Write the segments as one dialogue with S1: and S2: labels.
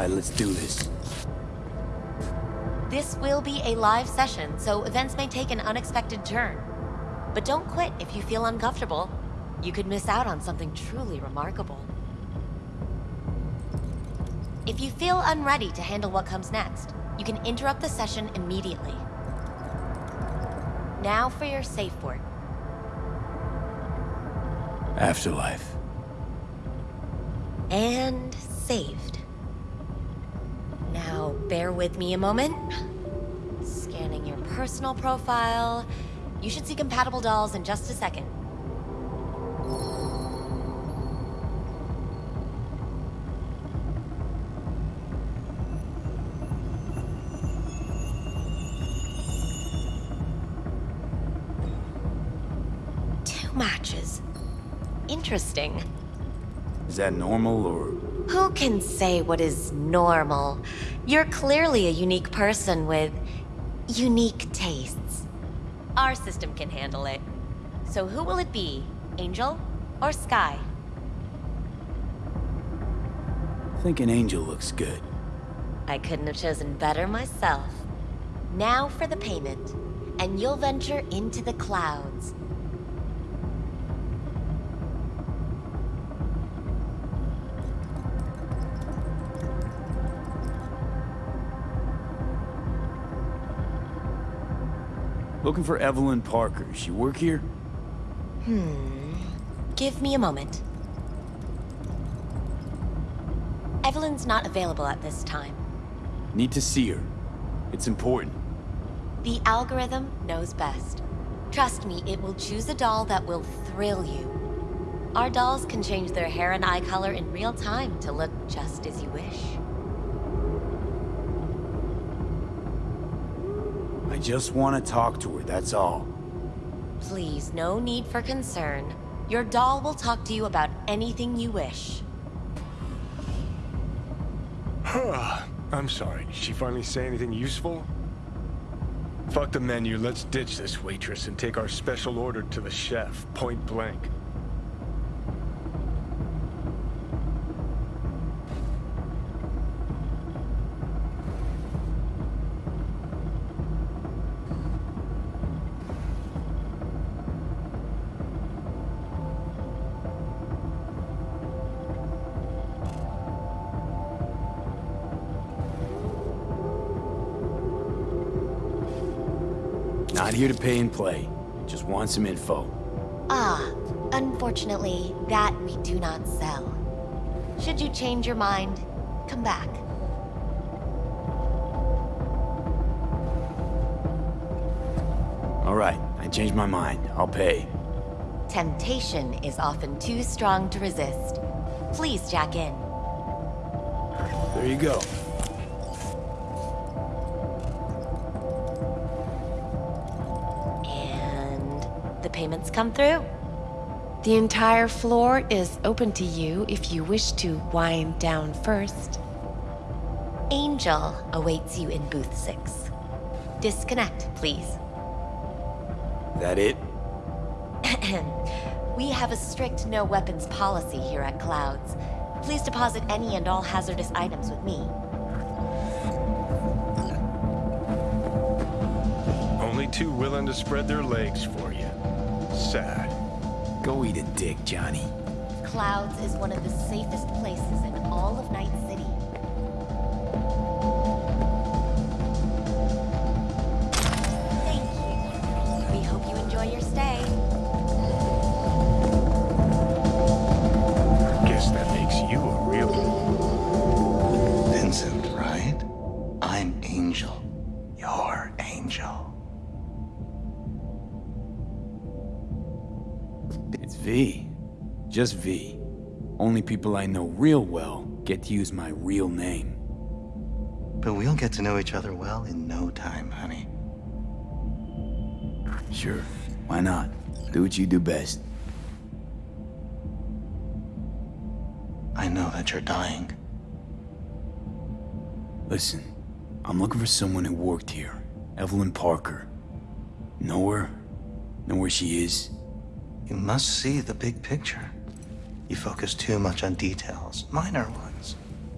S1: Alright, let's do this.
S2: This will be a live session, so events may take an unexpected turn. But don't quit if you feel uncomfortable. You could miss out on something truly remarkable. If you feel unready to handle what comes next, you can interrupt the session immediately. Now for your safe word.
S1: Afterlife.
S2: And saved. Bear with me a moment. Scanning your personal profile. You should see compatible dolls in just a second. Two matches. Interesting.
S1: Is that normal or...
S2: Who can say what is normal? You're clearly a unique person with unique tastes. Our system can handle it. So who will it be? Angel or Sky?
S1: I think an angel looks good.
S2: I couldn't have chosen better myself. Now for the payment, and you'll venture into the clouds.
S1: Looking for Evelyn Parker. She work here?
S2: Hmm. Give me a moment. Evelyn's not available at this time.
S1: Need to see her. It's important.
S2: The algorithm knows best. Trust me, it will choose a doll that will thrill you. Our dolls can change their hair and eye color in real time to look just as you wish.
S1: I just want to talk to her, that's all.
S2: Please, no need for concern. Your doll will talk to you about anything you wish.
S3: I'm sorry, did she finally say anything useful? Fuck the menu, let's ditch this waitress and take our special order to the chef, point blank.
S1: Play. Just want some info.
S2: Ah, unfortunately, that we do not sell. Should you change your mind, come back.
S1: Alright, I changed my mind. I'll pay.
S2: Temptation is often too strong to resist. Please jack in.
S1: There you go.
S2: Come through.
S4: The entire floor is open to you if you wish to wind down first.
S2: Angel awaits you in booth six. Disconnect, please.
S1: That it?
S2: we have a strict no weapons policy here at Clouds. Please deposit any and all hazardous items with me.
S3: Only two willing to spread their legs for you. Sad.
S1: Go eat a dick, Johnny.
S2: Clouds is one of the safest places in all of Night
S1: Just V. Only people I know real well get to use my real name.
S5: But we'll get to know each other well in no time, honey.
S1: Sure, why not? Do what you do best.
S5: I know that you're dying.
S1: Listen, I'm looking for someone who worked here. Evelyn Parker. Know her? Know where she is?
S5: You must see the big picture. You focus too much on details, minor ones,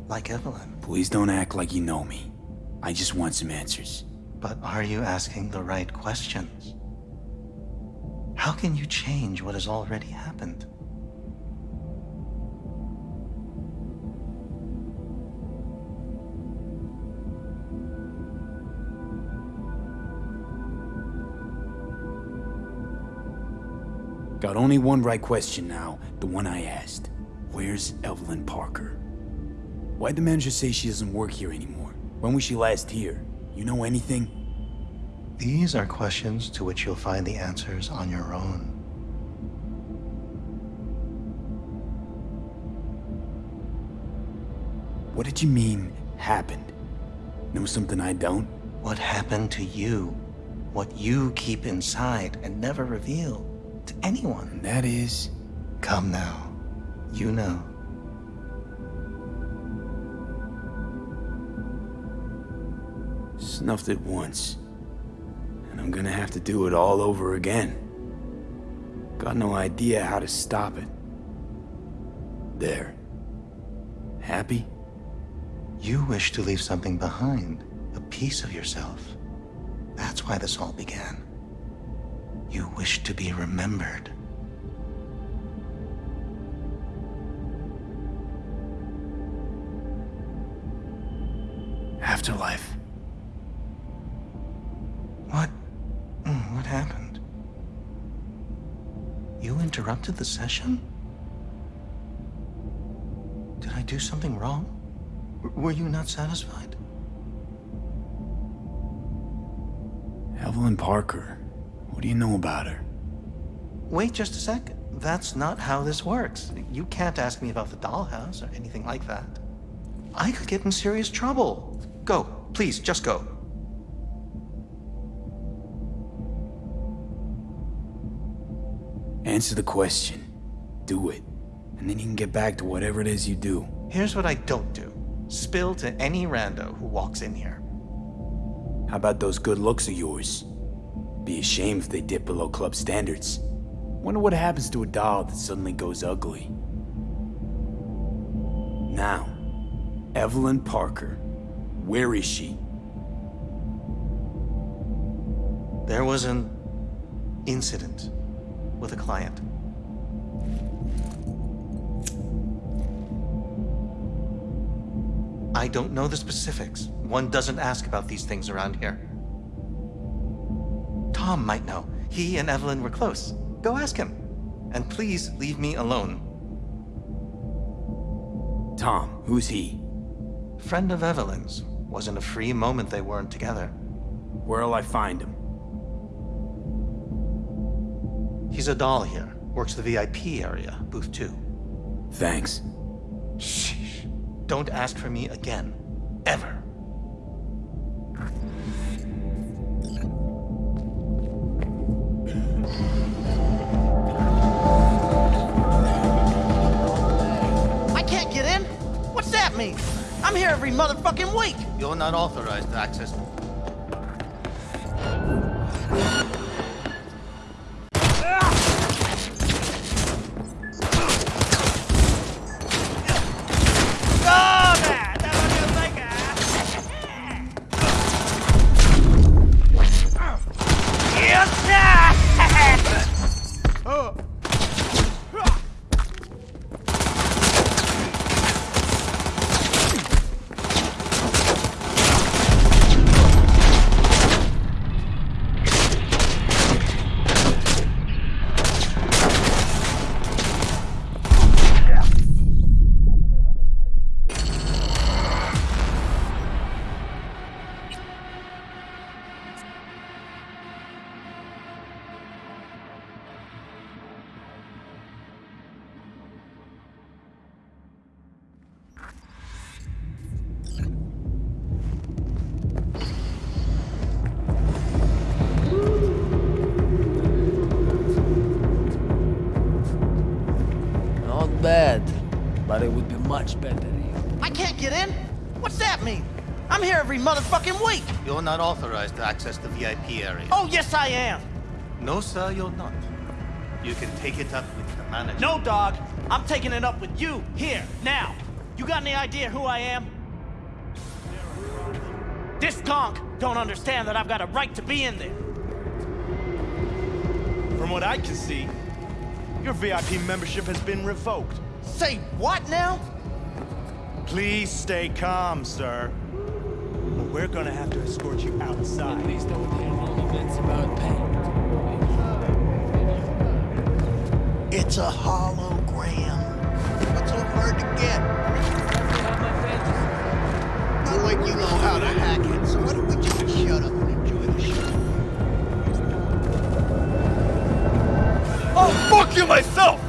S5: like Evelyn.
S1: Please don't act like you know me. I just want some answers.
S5: But are you asking the right questions? How can you change what has already happened?
S1: Got only one right question now, the one I asked. Where's Evelyn Parker? Why'd the manager say she doesn't work here anymore? When was she last here? You know anything?
S5: These are questions to which you'll find the answers on your own.
S1: What did you mean, happened? Know something I don't?
S5: What happened to you? What you keep inside and never reveal to anyone?
S1: And that is...
S5: Come now. You know.
S1: Snuffed it once. And I'm gonna have to do it all over again. Got no idea how to stop it. There. Happy?
S5: You wish to leave something behind, a piece of yourself. That's why this all began. You wish to be remembered.
S1: Afterlife.
S5: What? mm, What happened? You interrupted the session? Did I do something wrong? Were you not satisfied?
S1: Evelyn Parker. What do you know about her?
S5: Wait just a sec. That's not how this works. You can't ask me about the dollhouse or anything like that. I could get in serious trouble. Go, please, just go.
S1: Answer the question. Do it. And then you can get back to whatever it is you do.
S5: Here's what I don't do. Spill to any rando who walks in here.
S1: How about those good looks of yours? Be ashamed if they dip below club standards. Wonder what happens to a doll that suddenly goes ugly. Now, Evelyn Parker. Where is she?
S5: There was an incident with a client. I don't know the specifics. One doesn't ask about these things around here. Tom might know. He and Evelyn were close. Go ask him. And please leave me alone.
S1: Tom, who's he?
S5: Friend of Evelyn's. Wasn't a free moment they weren't together.
S1: Where'll I find him?
S5: He's a doll here. Works the VIP area, booth two.
S1: Thanks.
S5: Shh. Don't ask for me again. Ever.
S6: I'm here every motherfucking week.
S5: You're not authorized to access. You're not authorized to access the VIP area.
S6: Oh, yes, I am.
S5: No, sir, you're not. You can take it up with the manager.
S6: No, dog. I'm taking it up with you, here, now. You got any idea who I am?
S7: This gonk don't understand that I've got a right to be in there.
S8: From what I can see, your VIP membership has been revoked.
S7: Say what now?
S8: Please stay calm, sir. Or we're gonna have to escort you outside.
S9: Please don't handle events about pain.
S10: It's a hologram. What's so hard to get? Not like you know how to hack it, so why don't we just shut up and enjoy the show?
S8: I'll fuck you myself!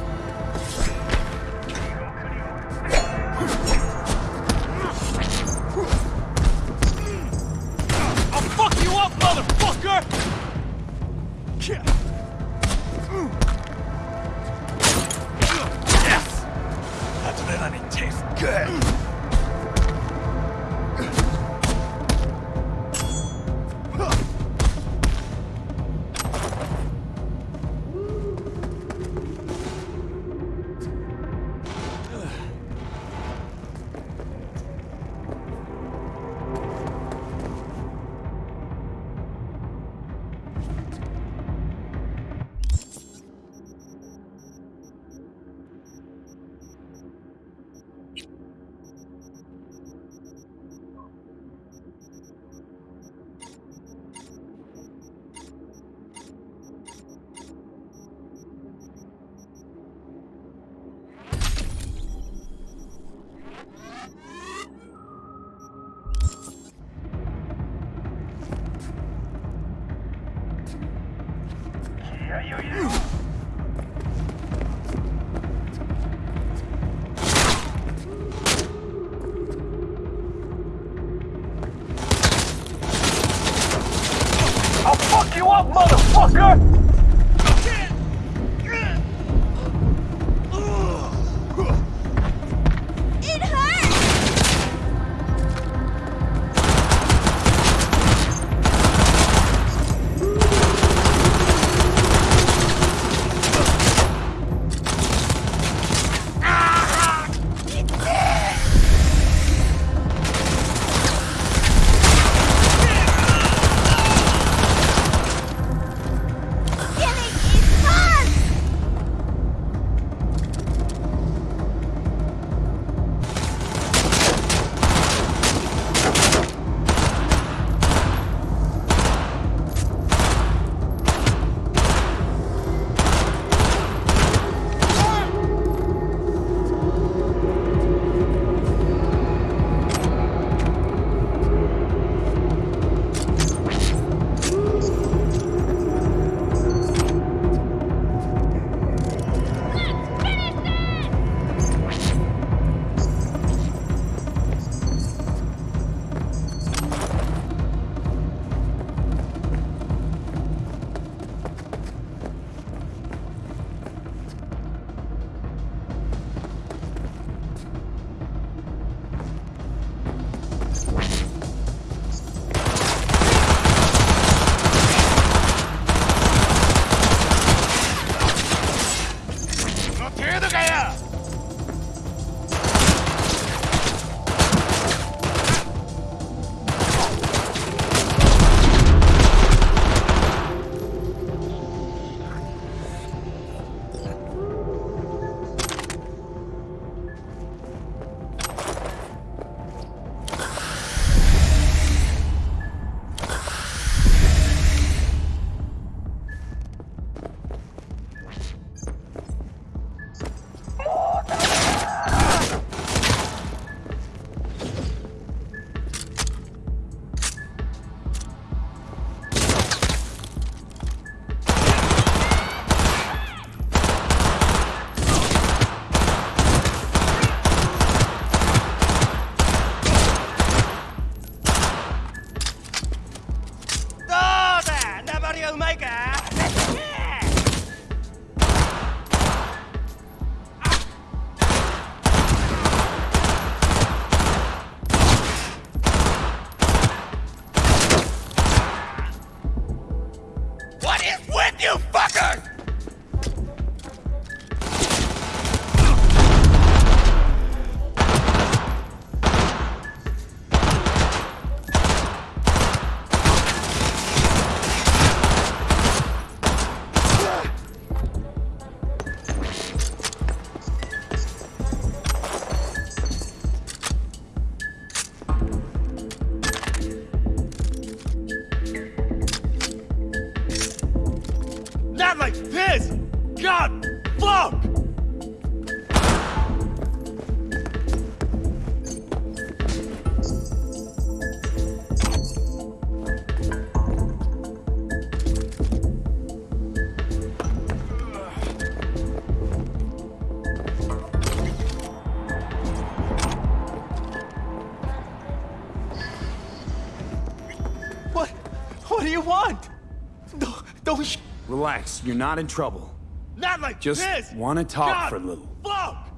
S1: You're not in trouble.
S8: Not like
S1: Just
S8: this!
S1: wanna talk
S8: God,
S1: for a little.
S8: Fuck!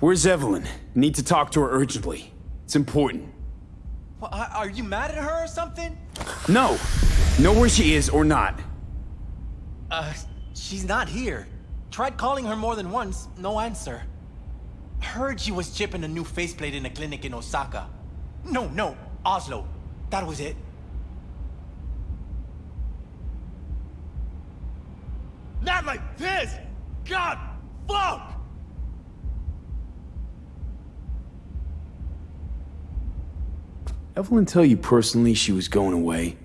S1: Where's Evelyn? Need to talk to her urgently. It's important.
S6: What, are are you mad at her or something?
S1: No! Know where she is or not.
S6: Uh, she's not here. Tried calling her more than once, no answer. Heard she was chipping a new faceplate in a clinic in Osaka. No, no, Oslo. That was it.
S8: Not like this! God, fuck!
S1: Evelyn tell you personally she was going away?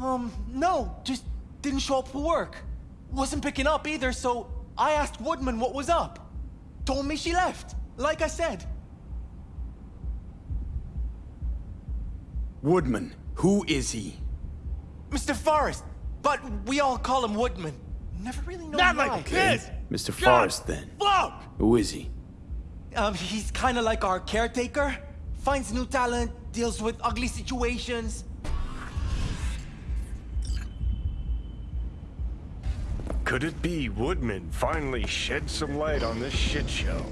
S6: Um, no, just didn't show up for work. Wasn't picking up either, so I asked Woodman what was up. Told me she left, like I said.
S1: Woodman, who is he?
S6: Mr. Forrest, but we all call him Woodman. Never really know
S8: Not
S6: why.
S8: like this!
S1: Mr.
S8: God,
S1: Forrest, then.
S8: Fuck!
S1: Who is he?
S6: Um, he's kind of like our caretaker. Finds new talent, deals with ugly situations.
S3: Could it be Woodman finally shed some light on this shit show?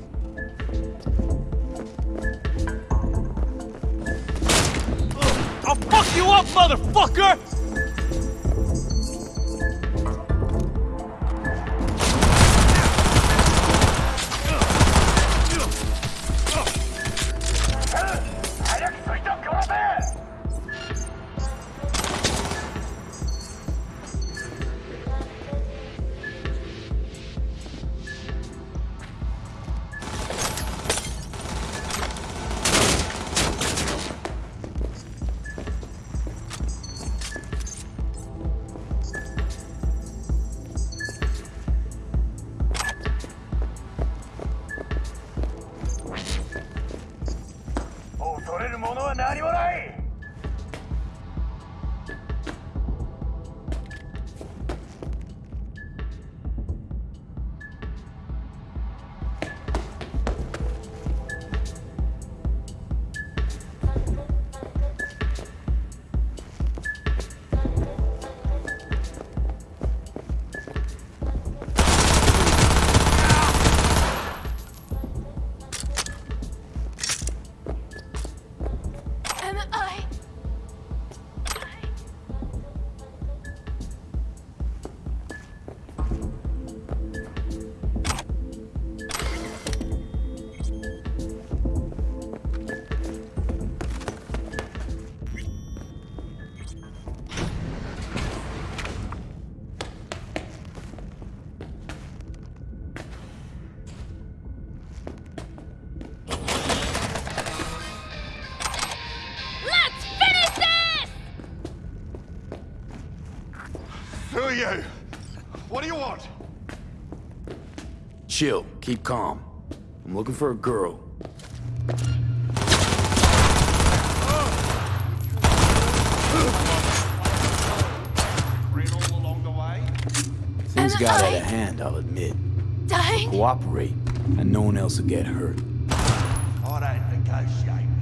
S8: I'll fuck you up, motherfucker!
S1: Chill, keep calm. I'm looking for a girl.
S10: Ran all along the way?
S1: Things
S4: And
S1: got out of hand, I'll admit.
S4: Dying?
S1: Cooperate, and no one else will get hurt.
S10: I don't negotiate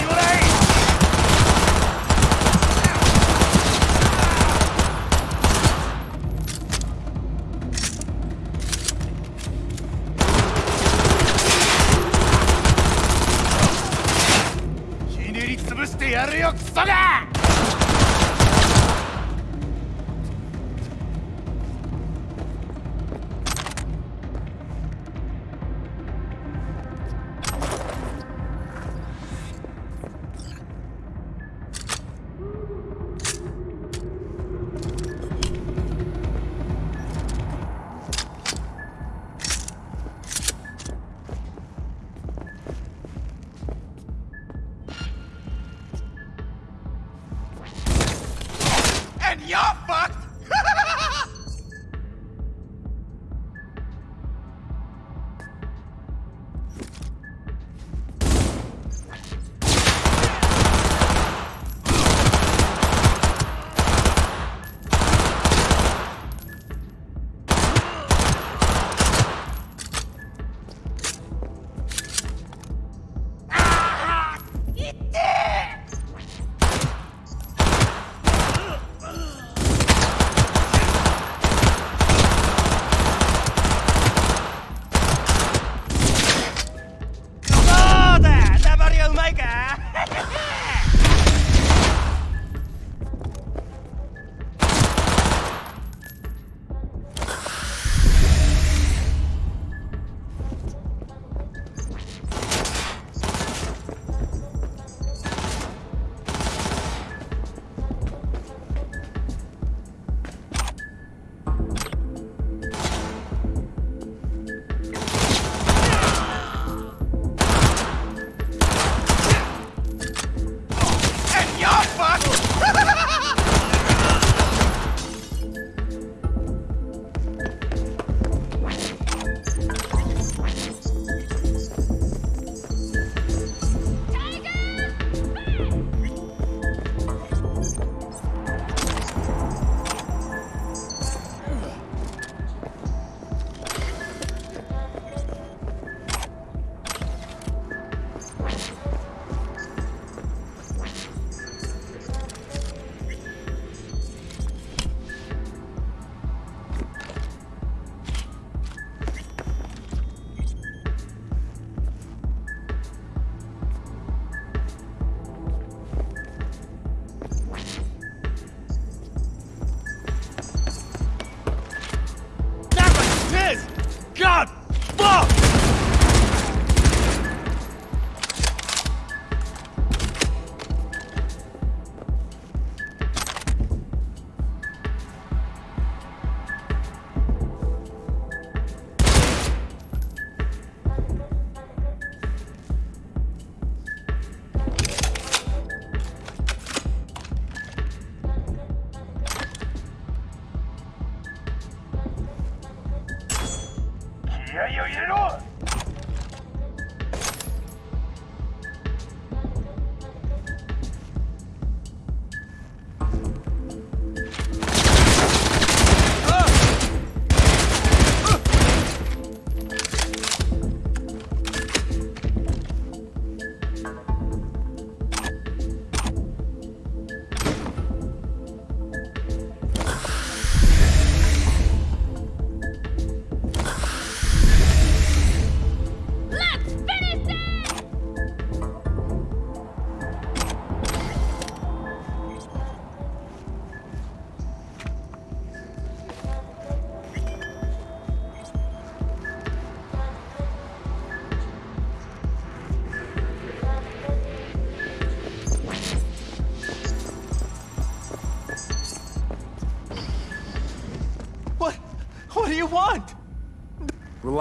S10: and
S8: you're fucked.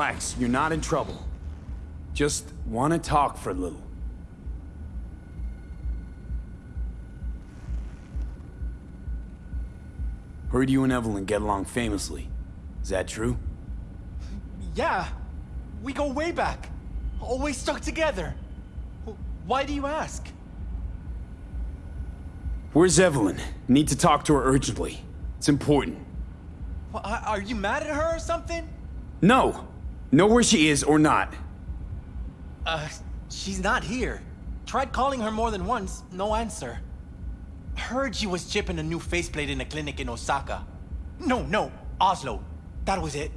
S1: Relax, you're not in trouble. Just want to talk for a little. Heard you and Evelyn get along famously. Is that true?
S6: Yeah, we go way back. Always stuck together. Why do you ask?
S1: Where's Evelyn? Need to talk to her urgently. It's important.
S6: Wha- Are you mad at her or something?
S1: No! Know where she is or not.
S6: Uh, she's not here. Tried calling her more than once, no answer. Heard she was chipping a new faceplate in a clinic in Osaka. No, no, Oslo. That was it.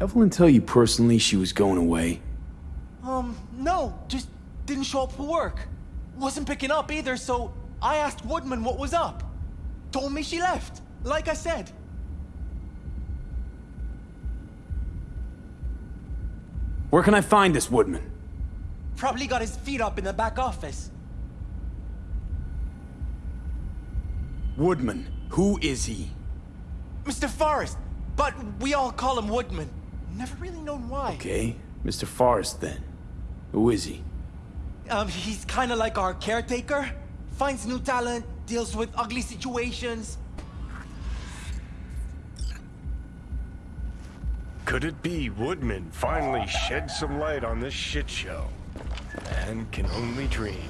S1: Evelyn tell you personally she was going away?
S6: Um, no, just didn't show up for work. Wasn't picking up either, so I asked Woodman what was up. Told me she left, like I said.
S1: Where can I find this Woodman?
S6: Probably got his feet up in the back office.
S1: Woodman, who is he?
S6: Mr. Forrest, but we all call him Woodman. Never really known why.
S1: Okay, Mr. Forrest then. Who is he?
S6: Um, he's kind of like our caretaker. Finds new talent, deals with ugly situations.
S3: Could it be Woodman finally shed some light on this shit show? Man can only dream.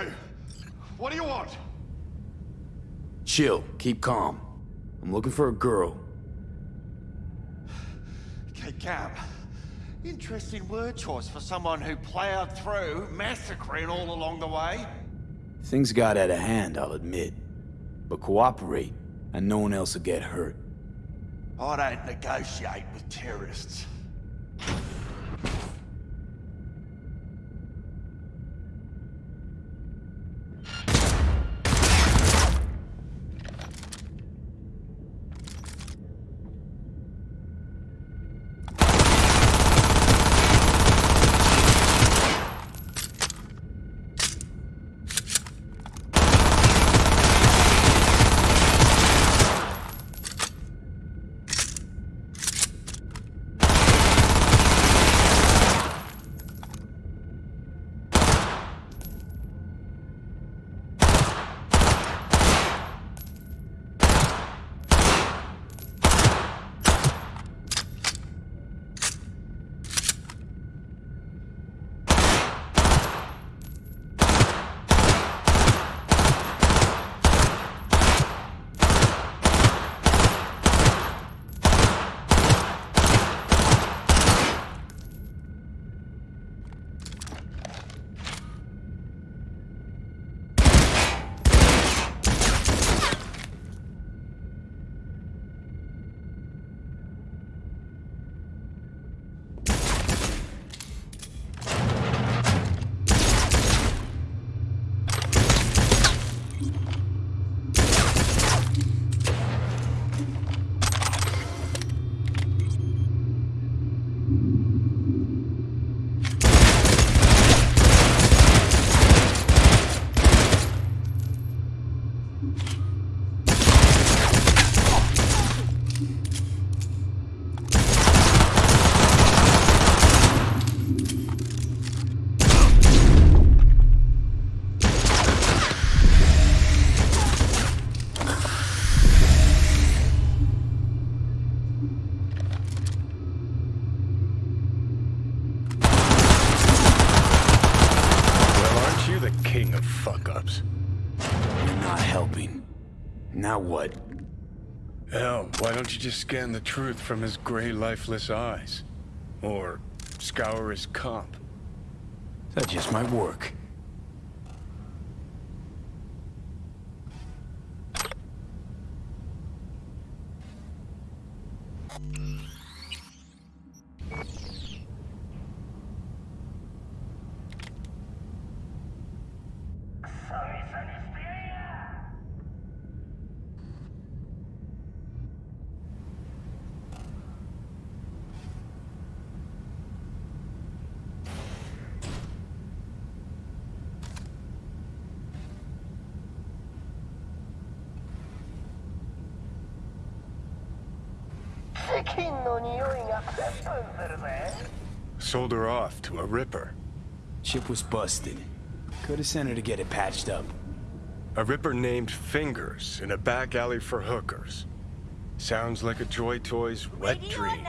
S10: You? What do you want?
S1: Chill, keep calm. I'm looking for a girl.
S10: Okay, Cap. Interesting word choice for someone who plowed through, massacring all along the way.
S1: Things got out of hand, I'll admit. But cooperate, and no one else will get hurt.
S10: I don't negotiate with terrorists.
S1: Now what?
S3: Hell, why don't you just scan the truth from his gray, lifeless eyes? Or scour his comp?
S1: That just might work.
S3: Sold her off to a ripper.
S1: Chip was busted. Could have sent her to get it patched up.
S3: A ripper named Fingers in a back alley for hookers. Sounds like a Joy Toy's wet dream.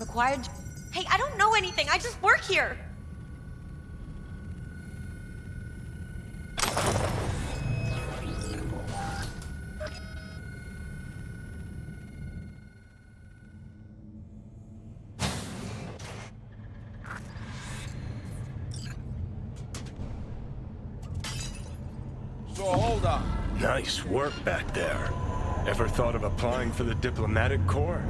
S2: I'm required. Hey, I don't know anything. I just work here.
S3: So hold on. Nice work back there. Ever thought of applying for the diplomatic corps?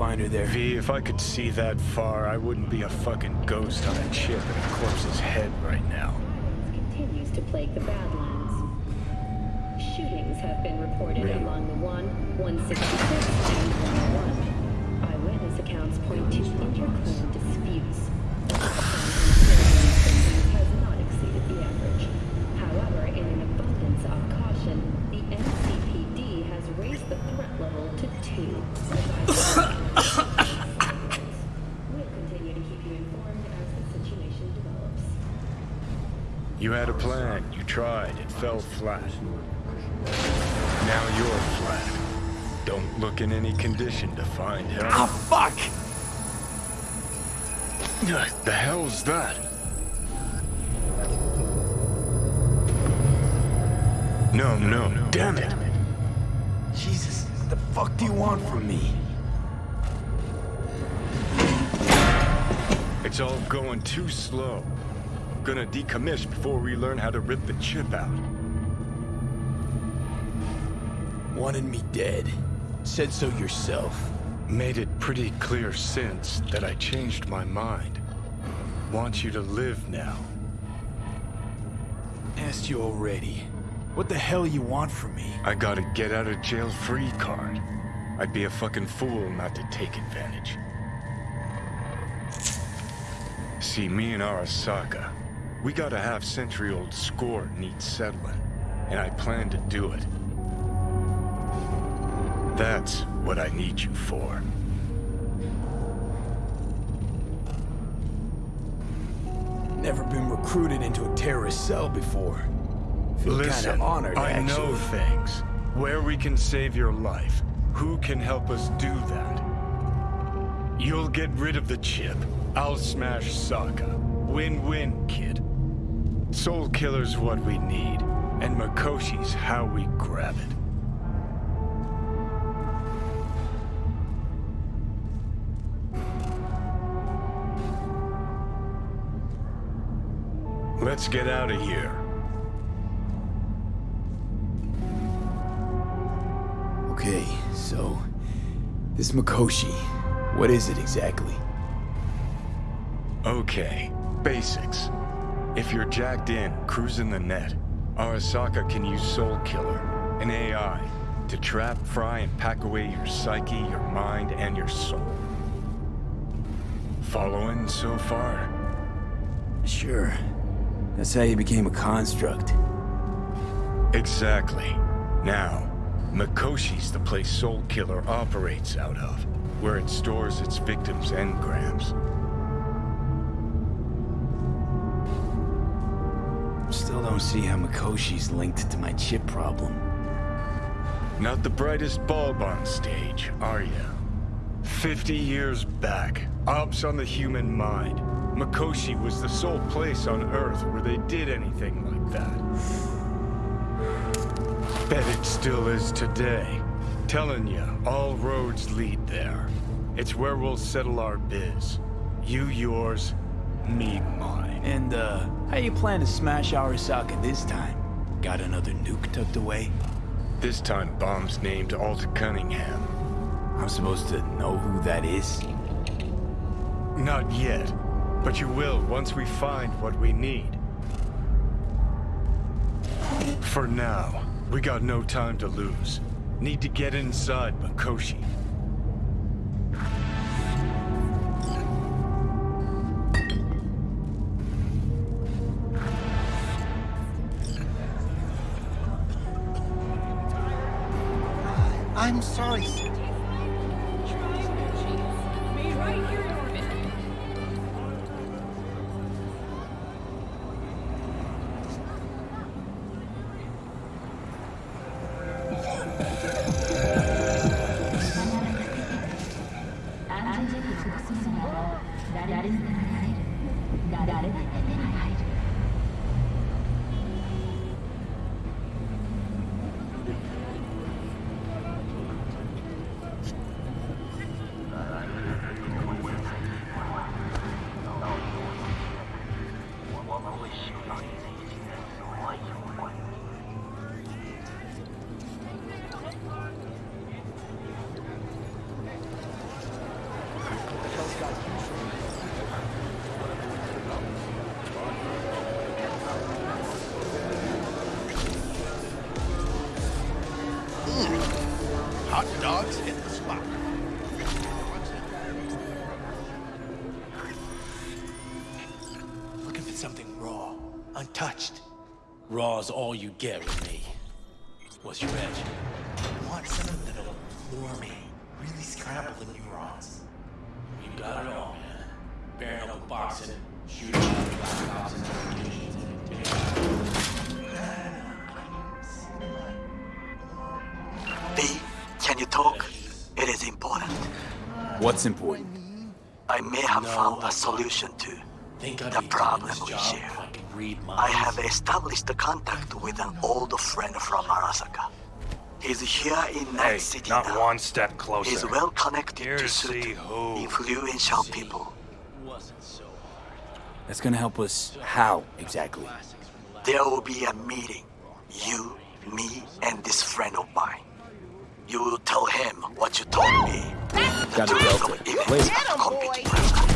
S1: Find her there.
S3: V, if I could see that far, I wouldn't be a fucking ghost on a chip in a corpse's head right now.
S11: continues to plague the Badlands. Shootings have been reported along the 1, 166, and 101. Eyewitness accounts point to interclan disputes. has not exceeded the average. However, in an abundance of caution, the NCPD has raised the threat level to 2. We'll continue to keep you informed as the situation develops.
S3: You had a plan, you tried, it fell flat. Now you're flat. Don't look in any condition to find help.
S1: Ah, fuck!
S3: The hell's that? No, no, damn it.
S1: Jesus, what the fuck do you want from me?
S3: It's all going too slow. Gonna decommiss before we learn how to rip the chip out.
S1: Wanted me dead. Said so yourself.
S3: Made it pretty clear since that I changed my mind. Want you to live now.
S1: Asked you already. What the hell you want from me?
S3: I got a get out of jail free card. I'd be a fucking fool not to take advantage. See, me and Arasaka, we got a half century old score needs settling, and I plan to do it. That's what I need you for.
S1: Never been recruited into a terrorist cell before. Feel
S3: Listen,
S1: kinda honored,
S3: I
S1: actually.
S3: know things. Where we can save your life. Who can help us do that? You'll get rid of the chip. I'll smash Saka. Win-win, kid. Soul Killer's what we need, and Mikoshi's how we grab it. Let's get out of here.
S1: Okay, so... This Makoshi, what is it exactly?
S3: Okay, basics. If you're jacked in, cruising the net, Arasaka can use Soul Killer, an AI, to trap, fry, and pack away your psyche, your mind, and your soul. Following so far?
S1: Sure. That's how you became a construct.
S3: Exactly. Now, Mikoshi's the place Soul Killer operates out of, where it stores its victims' engrams.
S1: Don't see how Mikoshi's linked to my chip problem.
S3: Not the brightest bulb on stage, are you? Fifty years back, ops on the human mind. Mikoshi was the sole place on Earth where they did anything like that. Bet it still is today. Telling you, all roads lead there. It's where we'll settle our biz. You yours, me mine.
S1: And, uh, how you plan to smash Arasaka this time? Got another nuke tucked away?
S3: This time bomb's named Alta Cunningham.
S1: I'm supposed to know who that is?
S3: Not yet, but you will once we find what we need. For now, we got no time to lose. Need to get inside Mikoshi.
S6: Something raw, untouched. Raw's all you get with me. What's your edge? I want something that'll floor me, really scramble the neurons. You got it all, man. Bare knuckle boxing, shooting, black ops, and interrogations.
S12: V, can you talk? It is important.
S1: What's important?
S12: I may have found a solution to the problem we here. I have established a contact with an old friend from Arasaka. He's here in Night
S13: Hey,
S12: City
S13: not
S12: now.
S13: one step closer.
S12: He's well connected
S13: Here
S12: to
S13: to
S12: certain
S13: see who.
S12: influential people.
S1: That's gonna help us how, exactly?
S12: There will be a meeting. You, me, and this friend of mine. You will tell him what you told me. The
S1: Got a
S12: truth
S1: delta. Wait.
S12: have come into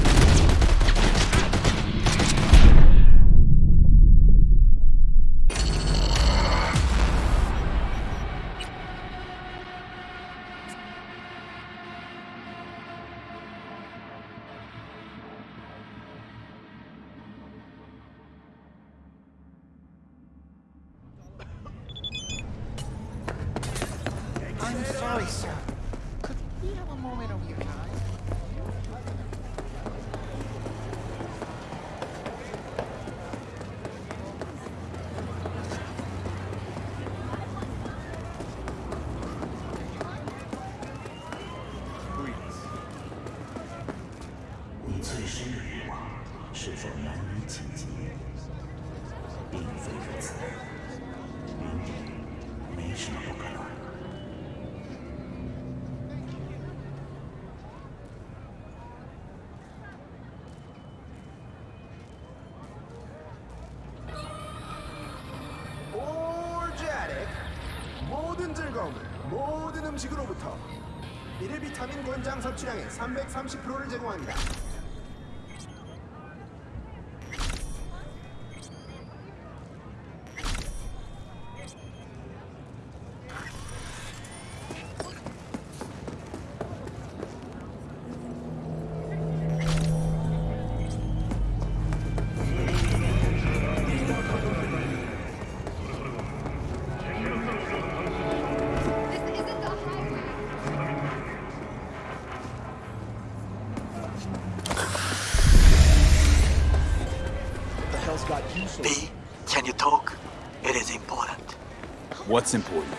S1: What's important?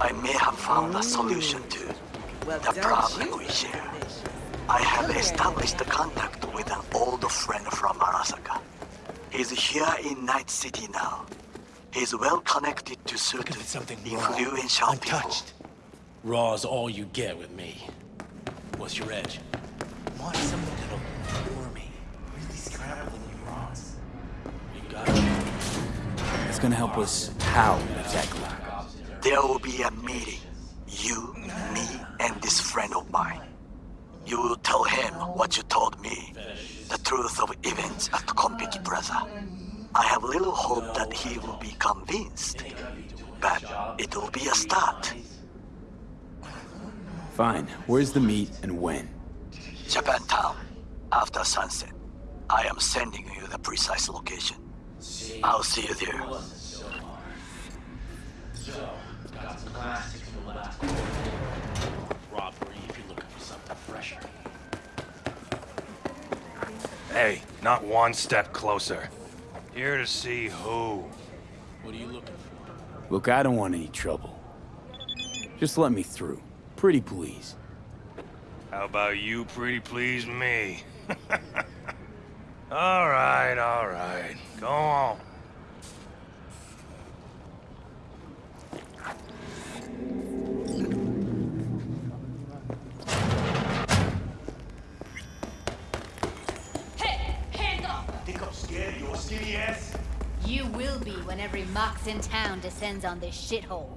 S12: I may have found a solution to the problem we share. I have established a contact with an old friend from Arasaka. He's here in Night City now. He's well connected to certain influential people.
S6: Raw's all you get with me. What's your edge? Want something that'll bore me. Really scramble the neurons. You got it.
S1: It's gonna help us how exactly?
S12: There will be a meeting. You, me, and this friend of mine. You will tell him what you told me. The truth of events at Konpeki Plaza. I have little hope that he will be convinced. But it will be a start.
S1: Fine. Where's the meet and when?
S12: Japantown. After sunset. I am sending you the precise location. I'll see you there.
S6: Got some classics from the last robbery if you're looking for something fresher.
S8: Hey, not one step closer. Here to see who.
S6: What are you looking for?
S1: Look, I don't want any trouble. Just let me through. Pretty please.
S8: How about you pretty please me? all right, all right. Go on. Skinny ass?
S13: You will be when every Mox in town descends on this shithole.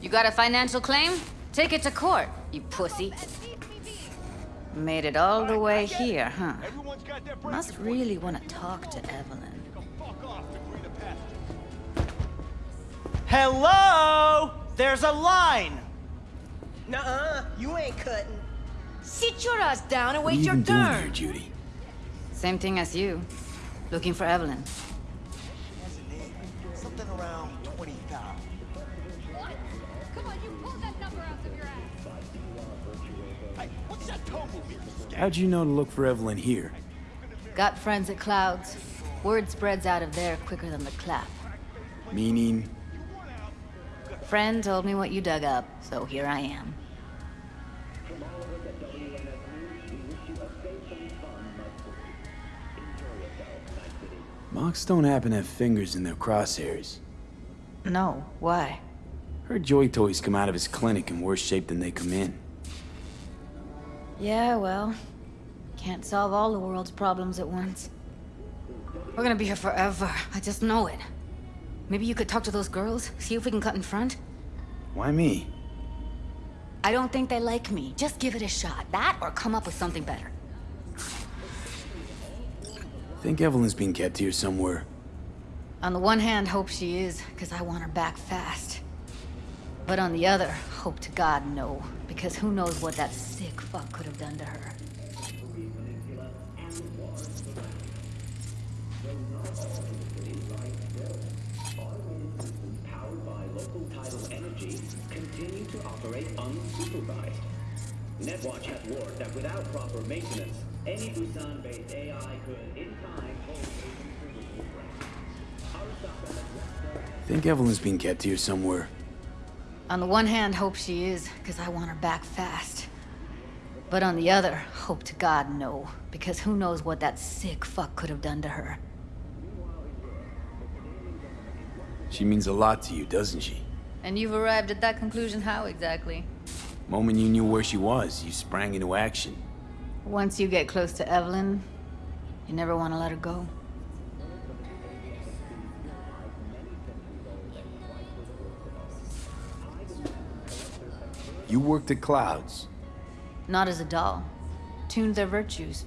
S13: You got a financial claim? Take it to court, you pussy.
S14: Made it all the way here, huh? Must really want to talk to Evelyn.
S15: Hello? There's a line! Nuh-uh, you ain't cutting.
S13: Sit your ass down and wait
S1: you
S13: your
S1: even doing
S13: turn.
S1: here, Judy?
S14: Same thing as you. Looking for Evelyn.
S15: Something around 20,000.
S1: How'd you know to look for Evelyn here?
S13: Got friends at Clouds. Word spreads out of there quicker than the clap.
S1: Meaning?
S13: Friend told me what you dug up, so here I am.
S1: Mox don't happen to have fingers in their crosshairs.
S14: No, why?
S1: Heard Joy Toys come out of his clinic in worse shape than they come in.
S14: Yeah, well, can't solve all the world's problems at once. We're gonna be here forever. I just know it. Maybe you could talk to those girls, see if we can cut in front?
S1: Why me?
S14: I don't think they like me. Just give it a shot. That or come up with something better.
S1: I think Evelyn's being kept here somewhere.
S14: On the one hand, hope she is, because I want her back fast. But on the other, hope to God no, because who knows what that sick fuck could have done to her.
S11: Powered by local tidal energy, continue to operate unsupervised. Netwatch has warned that without proper maintenance, any Busan-based AI could, in time, pose a considerable threat. Arasaka has left
S1: Think Evelyn's being kept here somewhere.
S14: On the one hand, hope she is, because I want her back fast. But on the other, hope to God no, because who knows what that sick fuck could have done to her.
S1: She means a lot to you, doesn't she?
S14: And you've arrived at that conclusion how exactly?
S1: Moment you knew where she was, you sprang into action.
S14: Once you get close to Evelyn, you never want to let her go.
S1: You worked at Clouds.
S14: Not as a doll. Tuned their virtues.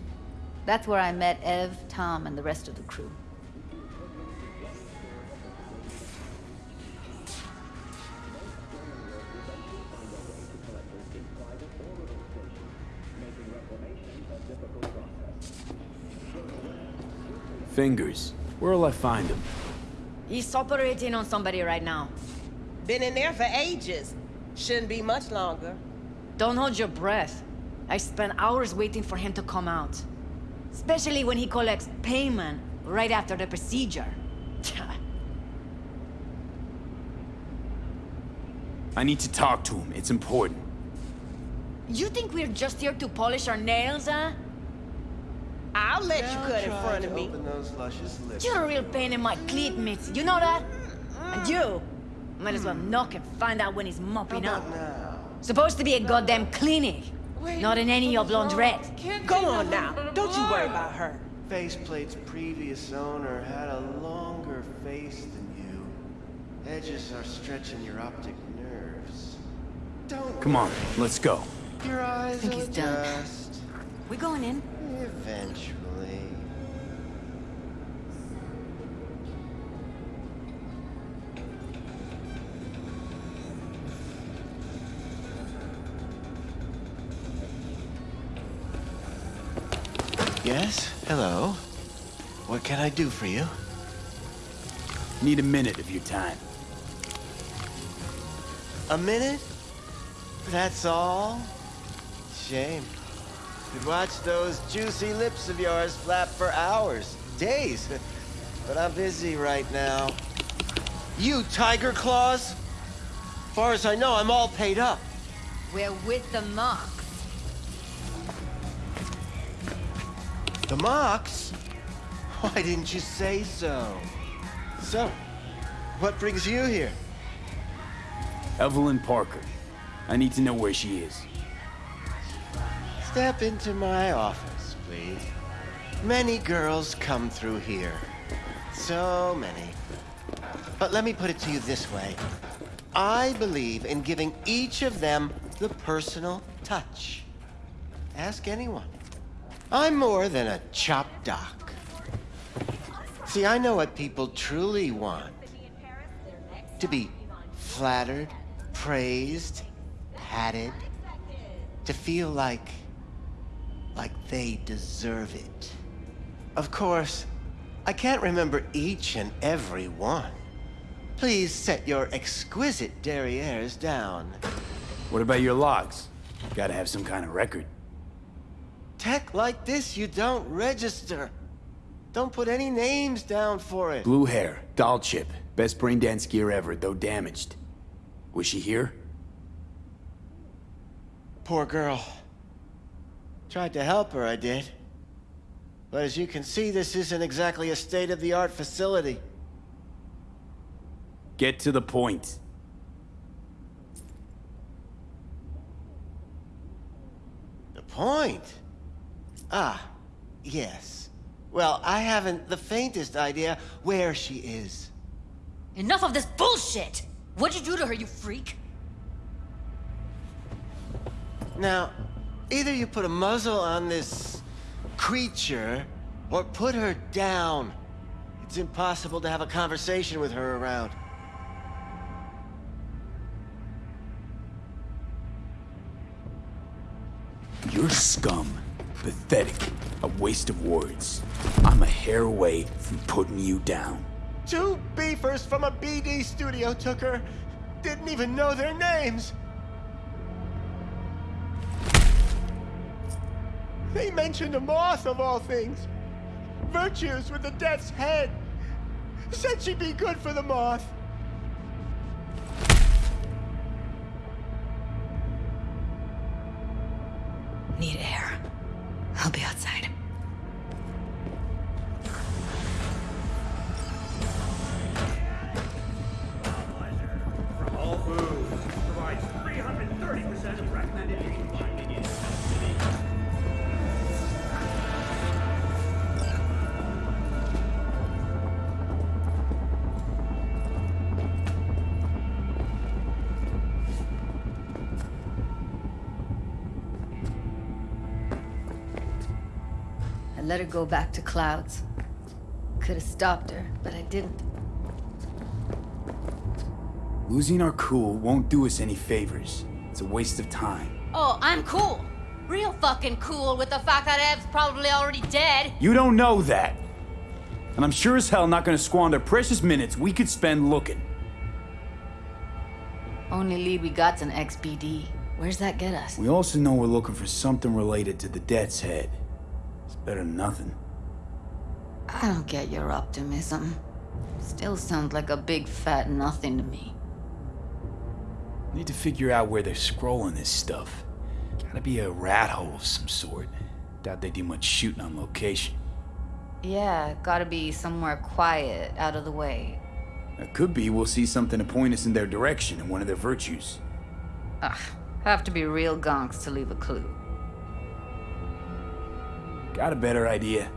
S14: That's where I met Ev, Tom, and the rest of the crew.
S1: Fingers. Where'll I find him?
S16: He's operating on somebody right now.
S17: Been in there for ages. Shouldn't be much longer.
S16: Don't hold your breath. I spent hours waiting for him to come out. Especially when he collects payment right after the procedure.
S1: I need to talk to him. It's important.
S16: You think we're just here to polish our nails, huh?
S17: I'll let you cut in front of me.
S16: You're a real pain in my cleat, Mitzi. You know that? And you might as well mm. knock and find out when he's mopping up. Supposed to be a goddamn clinic, not in any of laundrette.
S17: Go on now. Don't you worry about her.
S18: Faceplate's previous owner had a longer face than you. Edges are stretching your optic nerves. Don't
S1: Come on, let's go.
S18: Your eyes
S16: I think he's done.
S18: adjust.
S16: We going in?
S18: Eventually. Yes? Hello? What can I do for you?
S1: Need a minute of your time.
S18: A minute? That's all? Shame. Could watch those juicy lips of yours flap for hours, days. But I'm busy right now. You, Tyger Claws? Far as I know, I'm all paid up.
S13: We're with the Mox.
S18: The Mox? Why didn't you say so? So, what brings you here?
S1: Evelyn Parker. I need to know where she is.
S18: Step into my office, please. Many girls come through here. So many. But let me put it to you this way. I believe in giving each of them the personal touch. Ask anyone. I'm more than a chop doc. See, I know what people truly want. To be flattered, praised, patted. To feel like... like they deserve it. Of course, I can't remember each and every one. Please set your exquisite derrieres down.
S1: What about your logs? Gotta have some kind of record.
S18: Tech like this, you don't register. Don't put any names down for it.
S1: Blue hair, doll chip. Best brain dance gear ever, though damaged. Was she here?
S18: Poor girl. Tried to help her, I did. But as you can see, this isn't exactly a state-of-the-art facility.
S1: Get to the point.
S18: The point? Ah, yes. Well, I haven't the faintest idea where she is.
S13: Enough of this bullshit! What'd you do to her, you freak?
S18: Now, either you put a muzzle on this creature, or put her down. It's impossible to have a conversation with her around.
S1: You're scum. Pathetic. A waste of words. I'm a hair away from putting you down.
S18: Two beefers from a BD studio took her. Didn't even know their names. They mentioned a moth of all things. Virtues with the death's head. Said she'd be good for the moth.
S16: Need air. I'll be outside.
S14: Go back to Clouds. Could have stopped her, but I didn't.
S1: Losing our cool won't do us any favors. It's a waste of time.
S13: Oh, I'm cool. Real fucking cool with the fact that Ev's probably already dead.
S1: You don't know that. And I'm sure as hell not gonna squander precious minutes we could spend looking.
S14: Only lead we got's an XBD. Where's that get us?
S1: We also know we're looking for something related to the Death's Head. Better than nothing.
S14: I don't get your optimism. Still sounds like a big fat nothing to me.
S1: Need to figure out where they're scrolling this stuff. Gotta be a rat hole of some sort. Doubt they do much shooting on location.
S14: Yeah, gotta be somewhere quiet, out of the way.
S1: It could be we'll see something to point us in their direction in one of their virtues.
S14: Ugh, have to be real gonks to leave a clue.
S1: Got a better idea?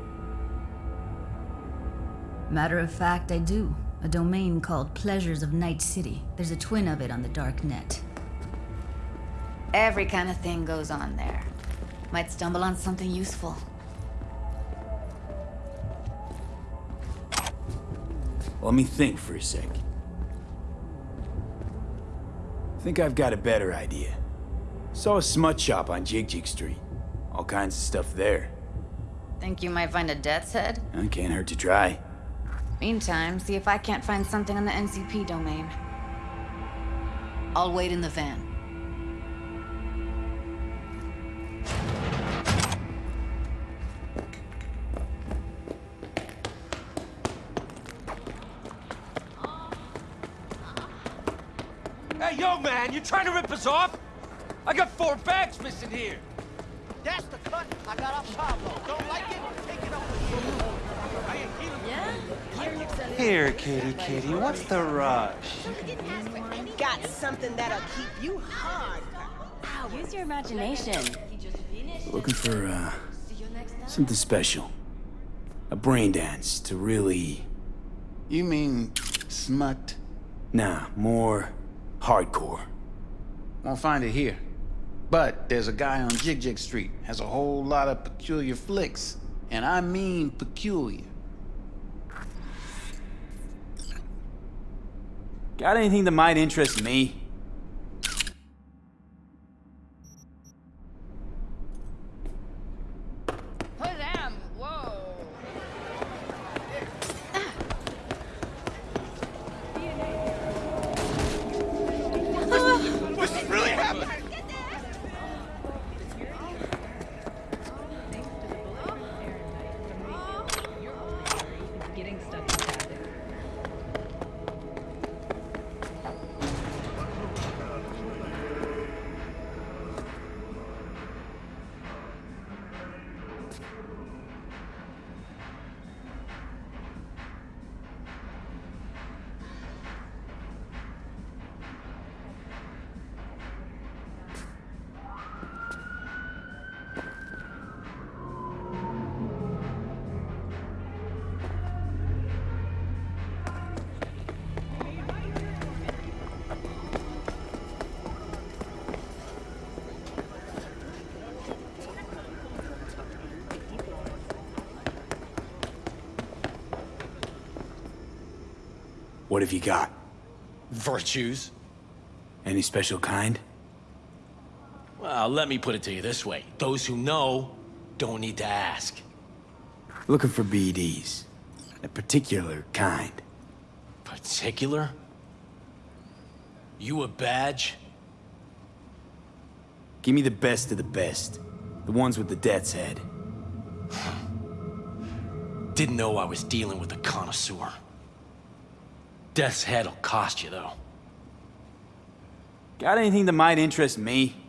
S19: Matter of fact, I do. A domain called Pleasures of Night City. There's a twin of it on the dark net.
S14: Every kind of thing goes on there. Might stumble on something useful.
S1: Let me think for a sec. Think I've got a better idea. Saw a smut shop on Jig Jig Street. All kinds of stuff there.
S14: Think you might find a death's head?
S1: It can't hurt to try.
S14: Meantime, see if I can't find something on the NCP domain. I'll wait in the van.
S20: Hey, yo, man, you trying to rip us off? I got four bags missing here.
S10: That's the cut I got off Pablo. Don't like it? Take it off.
S17: Yeah?
S6: Here, kitty, kitty, what's the rush?
S17: Got something that'll keep you hard.
S2: Use your imagination.
S1: Looking for, uh, something special. A brain dance to really...
S21: You mean smut?
S1: Nah, more hardcore.
S21: Won't find it here. But there's a guy on Jig Jig Street, has a whole lot of peculiar flicks. And I mean peculiar.
S1: Got anything that might interest me? What have you got?
S9: Virtues?
S1: Any special kind?
S9: Well, let me put it to you this way. Those who know don't need to ask.
S1: Looking for BDs. A particular kind.
S9: Particular? You a badge?
S1: Give me the best of the best. The ones with the death's head.
S9: Didn't know I was dealing with a connoisseur. Death's head'll cost you, though.
S1: Got anything that might interest me?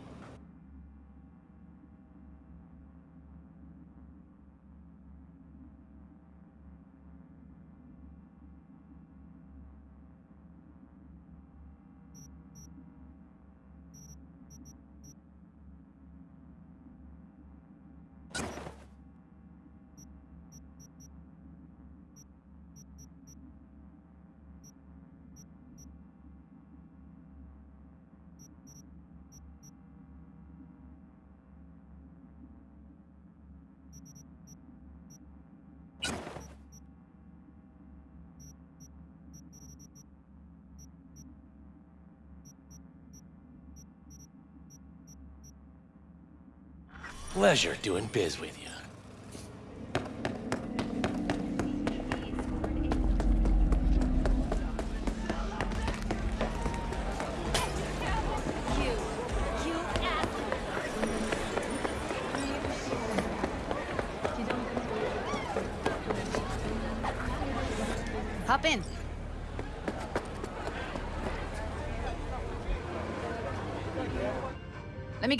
S9: Pleasure doing biz with you.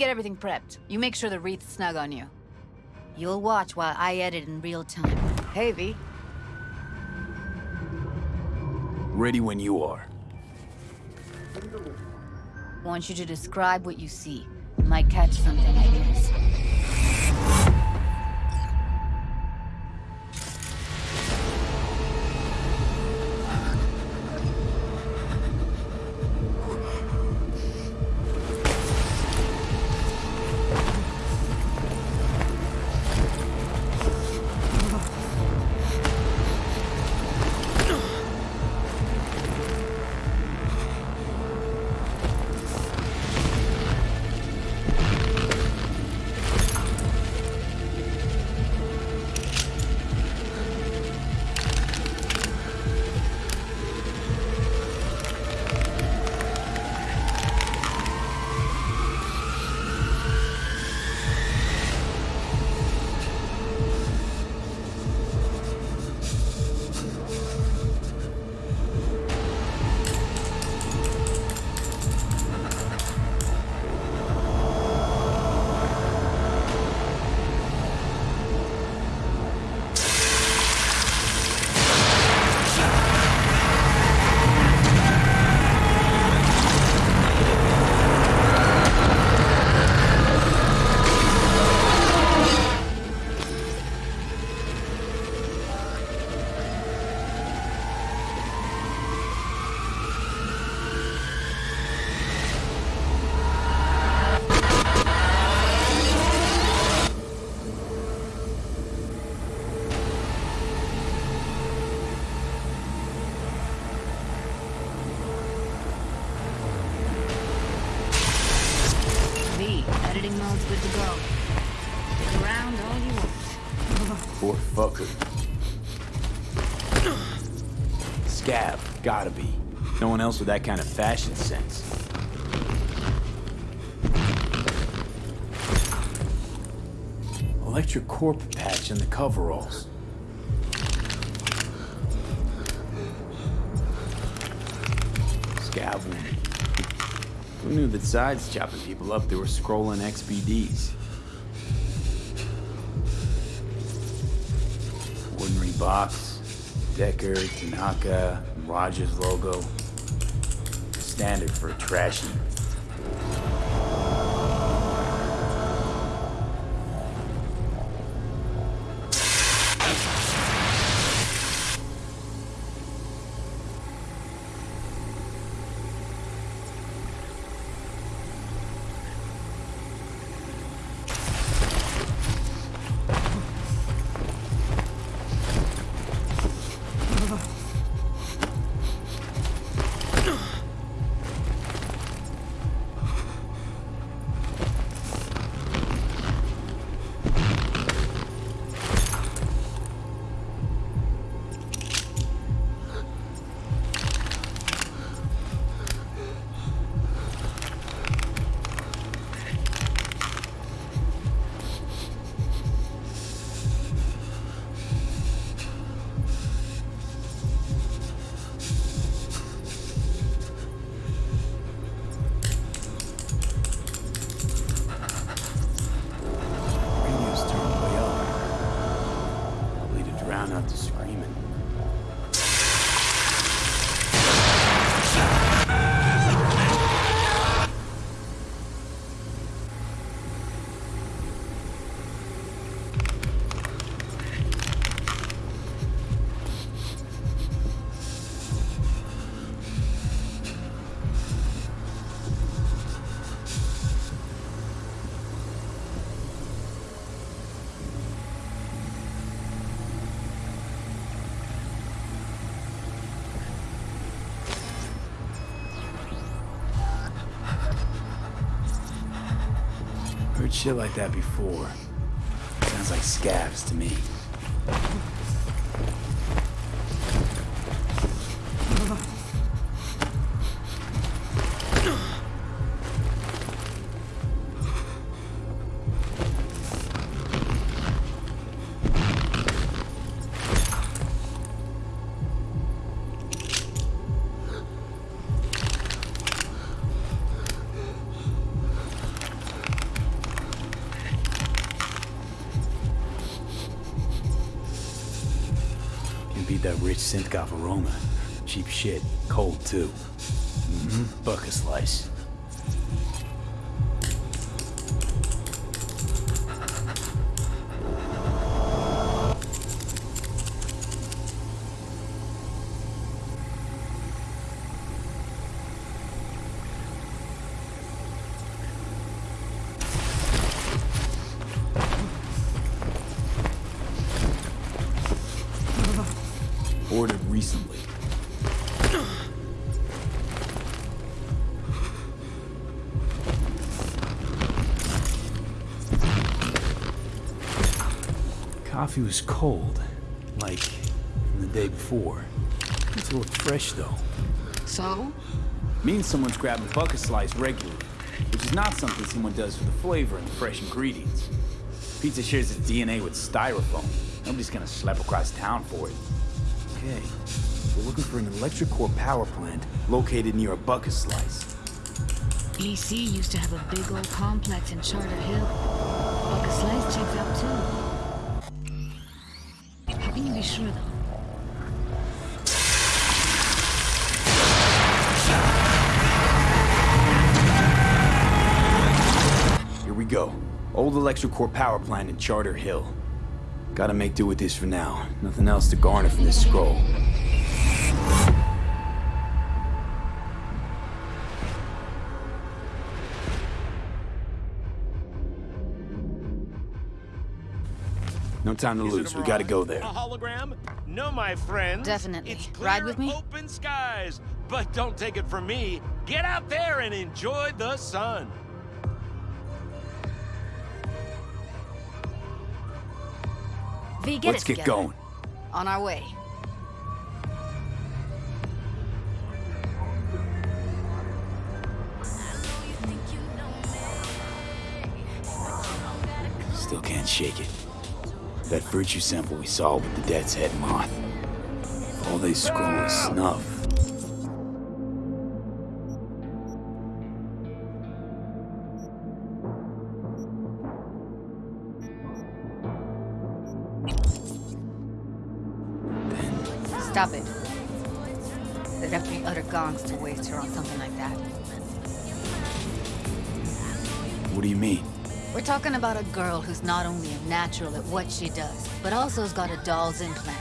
S14: Get everything prepped. You make sure the wreath's snug on you. You'll watch while I edit in real time. Hey, V.
S1: Ready when you are.
S14: Want you to describe what you see. Might catch something, I guess.
S1: Else with that kind of fashion sense. Electric corp patch in the coveralls. Scab woman. Who knew that sides chopping people up, they were scrolling XBDs? Ordinary box, Decker, Tanaka, Rogers logo. Standard for a trashy. Shit like that before. Sounds like scabs to me. Beat that aroma. Cheap shit. Cold, too. Mm-hmm. Buck a slice. Coffee was cold, like the day before. It looked fresh though.
S13: So?
S1: Means someone's grabbing Buck-a-Slice regularly, which is not something someone does for the flavor and the fresh ingredients. Pizza shares its DNA with styrofoam. Nobody's gonna schlep across town for it. Okay, we're looking for an Electric Corp power plant located near a bucket slice.
S19: EC used to have a big old complex in Charter Hill. Buck-a-Slice checks out too.
S1: Here we go. Old Electric Corp power plant in Charter Hill. Gotta make do with this for now. Nothing else to garner from this scroll. No time to lose. We gotta go there.
S22: A hologram? No, my friends.
S14: Definitely.
S22: It's clear,
S14: Ride with me?
S22: open skies. But don't take it from me. Get out there and enjoy the sun.
S14: V, get
S1: Let's get
S14: together.
S1: going.
S14: On our way.
S1: Still can't shake it. That virtue sample we saw with the Death's Head moth. All they scroll is snuff.
S14: Stop it. They'd have to be utter gonks to waste her on something like that.
S1: What do you mean?
S14: Talking about a girl who's not only a natural at what she does, but also has got a doll's implant.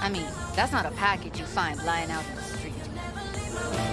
S14: I mean, that's not a package you find lying out in the street.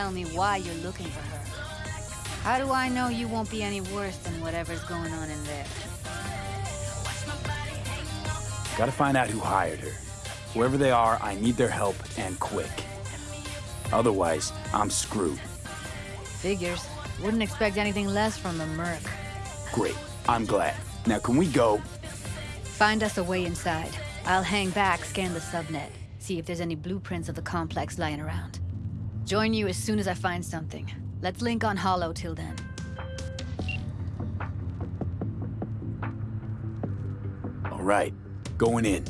S14: Tell me why you're looking for her. How do I know you won't be any worse than whatever's going on in there?
S1: Gotta find out who hired her. Whoever they are, I need their help, and quick. Otherwise, I'm screwed.
S14: Figures. Wouldn't expect anything less from the merc.
S1: Great. I'm glad. Now, can we go?
S14: Find us a way inside. I'll hang back, scan the subnet, see if there's any blueprints of the complex lying around. Join you as soon as I find something. Let's link on Holo till then.
S1: All right. Going in.